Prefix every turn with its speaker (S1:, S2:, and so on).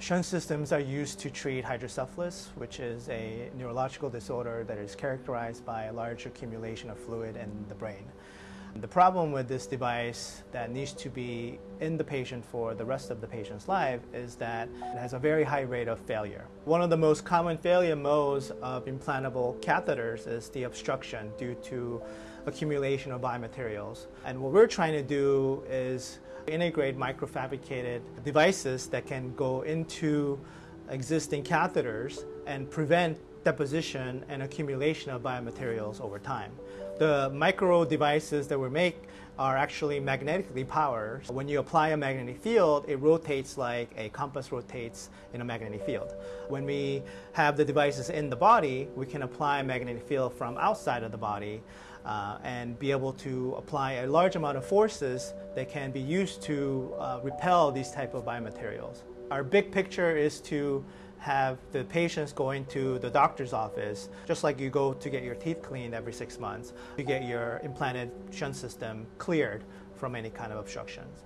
S1: Shunt systems are used to treat hydrocephalus, which is a neurological disorder that is characterized by a large accumulation of fluid in the brain. The problem with this device that needs to be in the patient for the rest of the patient's life is that it has a very high rate of failure. One of the most common failure modes of implantable catheters is the obstruction due to accumulation of biomaterials. And what we're trying to do is integrate microfabricated devices that can go into existing catheters and prevent deposition and accumulation of biomaterials over time. The micro devices that we make are actually magnetically powered. When you apply a magnetic field, it rotates like a compass rotates in a magnetic field. When we have the devices in the body, we can apply a magnetic field from outside of the body uh, and be able to apply a large amount of forces that can be used to uh, repel these type of biomaterials. Our big picture is to have the patients going to the doctor's office, just like you go to get your teeth cleaned every six months, to get your implanted shunt system cleared from any kind of obstructions.